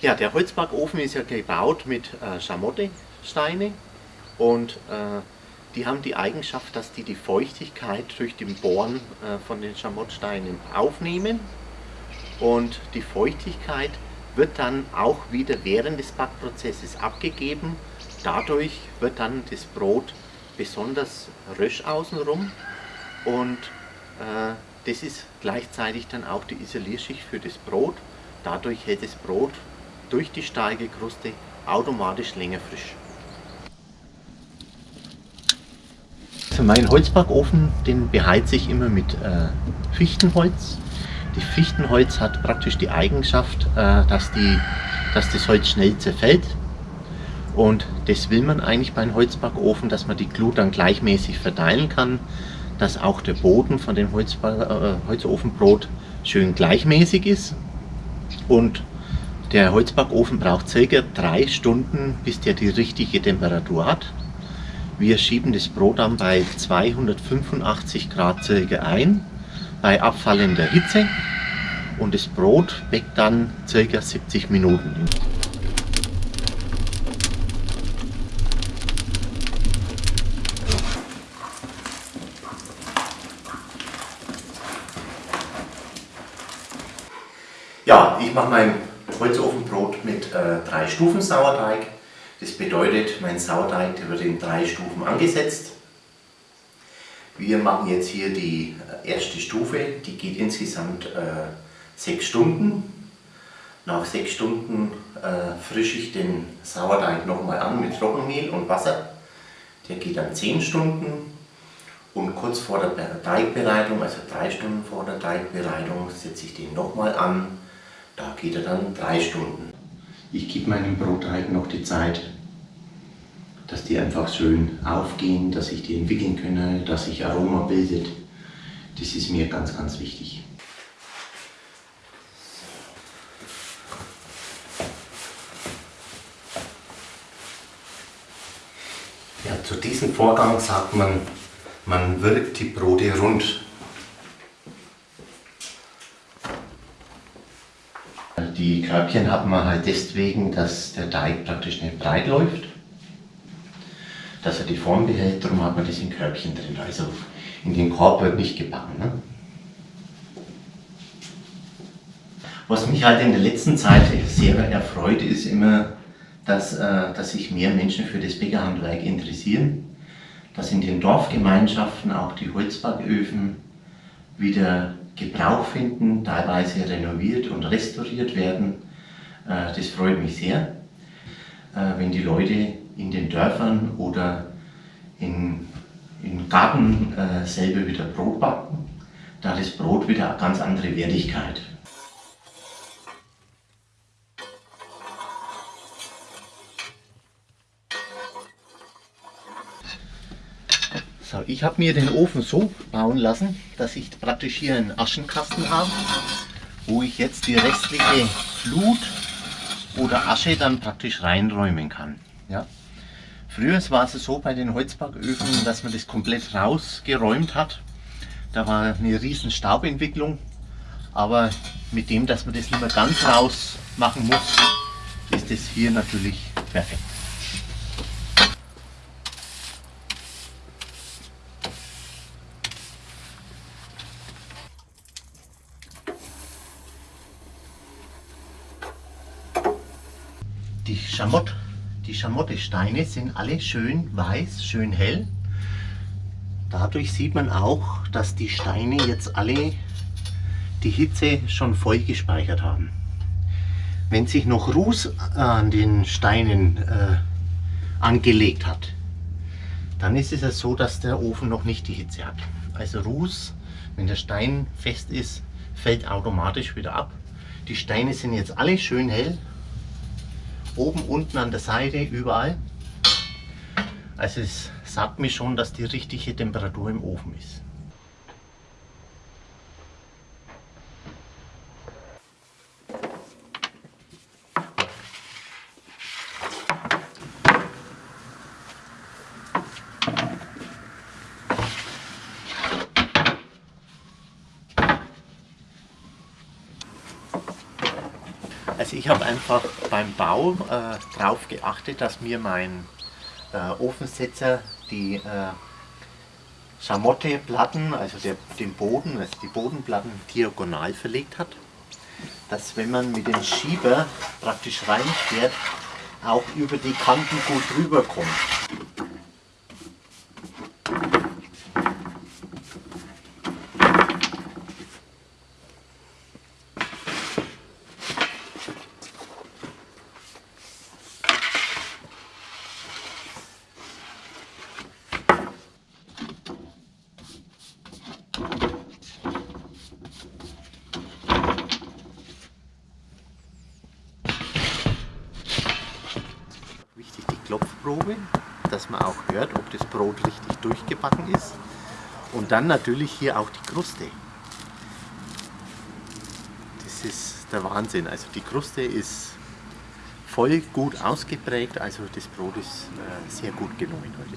Ja, der Holzbackofen ist ja gebaut mit äh, Schamottesteine und äh, die haben die Eigenschaft, dass die die Feuchtigkeit durch den Bohren äh, von den Schamottsteinen aufnehmen und die Feuchtigkeit wird dann auch wieder während des Backprozesses abgegeben. Dadurch wird dann das Brot besonders rösch außenrum und äh, das ist gleichzeitig dann auch die Isolierschicht für das Brot. Dadurch hält das Brot durch die starke Kruste automatisch länger frisch. Also mein Holzbackofen, den beheize ich immer mit äh, Fichtenholz. Die Fichtenholz hat praktisch die Eigenschaft, äh, dass, die, dass das Holz schnell zerfällt. Und das will man eigentlich beim Holzbackofen, dass man die Glut dann gleichmäßig verteilen kann, dass auch der Boden von dem Holzba äh, Holzofenbrot schön gleichmäßig ist. Und der Holzbackofen braucht circa drei Stunden, bis der die richtige Temperatur hat. Wir schieben das Brot dann bei 285 Grad circa ein, bei abfallender Hitze und das Brot backt dann circa 70 Minuten. Ja, ich mache mein Holzofenbrot mit äh, drei Stufen Sauerteig. Das bedeutet, mein Sauerteig der wird in drei Stufen angesetzt. Wir machen jetzt hier die äh, erste Stufe, die geht insgesamt äh, sechs Stunden. Nach sechs Stunden äh, frische ich den Sauerteig nochmal an mit Trockenmehl und Wasser. Der geht dann zehn Stunden. Und kurz vor der Teigbereitung, also drei Stunden vor der Teigbereitung, setze ich den nochmal an da geht er dann drei Stunden. Ich gebe meinem Brotteig noch die Zeit, dass die einfach schön aufgehen, dass sich die entwickeln können, dass sich Aroma bildet. Das ist mir ganz, ganz wichtig. Ja, zu diesem Vorgang sagt man, man wirkt die Brote rund. Die Körbchen hat man halt deswegen, dass der Teig praktisch nicht breit läuft, dass er die Form behält, darum hat man das in Körbchen drin. Also in den Korb wird nicht gebacken. Ne? Was mich halt in der letzten Zeit sehr erfreut, ist immer, dass, äh, dass sich mehr Menschen für das Bäckerhandwerk interessieren, dass in den Dorfgemeinschaften auch die Holzbacköfen wieder Gebrauch finden, teilweise renoviert und restauriert werden. Äh, das freut mich sehr, äh, wenn die Leute in den Dörfern oder in, im Garten äh, selber wieder Brot backen. Da hat das Brot wieder eine ganz andere Wertigkeit. So, ich habe mir den Ofen so bauen lassen, dass ich praktisch hier einen Aschenkasten habe, wo ich jetzt die restliche Flut oder Asche dann praktisch reinräumen kann. Ja. Früher war es so bei den Holzbacköfen, dass man das komplett rausgeräumt hat. Da war eine riesen Staubentwicklung, aber mit dem, dass man das nicht mehr ganz raus machen muss, ist das hier natürlich perfekt. Die, Schamott, die Schamottesteine sind alle schön weiß, schön hell. Dadurch sieht man auch, dass die Steine jetzt alle die Hitze schon voll gespeichert haben. Wenn sich noch Ruß an den Steinen äh, angelegt hat, dann ist es ja so, dass der Ofen noch nicht die Hitze hat. Also Ruß, wenn der Stein fest ist, fällt automatisch wieder ab. Die Steine sind jetzt alle schön hell oben, unten an der Seite, überall. Also es sagt mir schon, dass die richtige Temperatur im Ofen ist. Also ich habe einfach beim Bau äh, darauf geachtet, dass mir mein äh, Ofensetzer die äh, Schamotteplatten, also der, den Boden, also die Bodenplatten diagonal verlegt hat. Dass wenn man mit dem Schieber praktisch reinfährt, auch über die Kanten gut rüberkommt. Klopfprobe, dass man auch hört, ob das Brot richtig durchgebacken ist. Und dann natürlich hier auch die Kruste. Das ist der Wahnsinn. Also die Kruste ist voll gut ausgeprägt, also das Brot ist äh, sehr gut gelungen heute.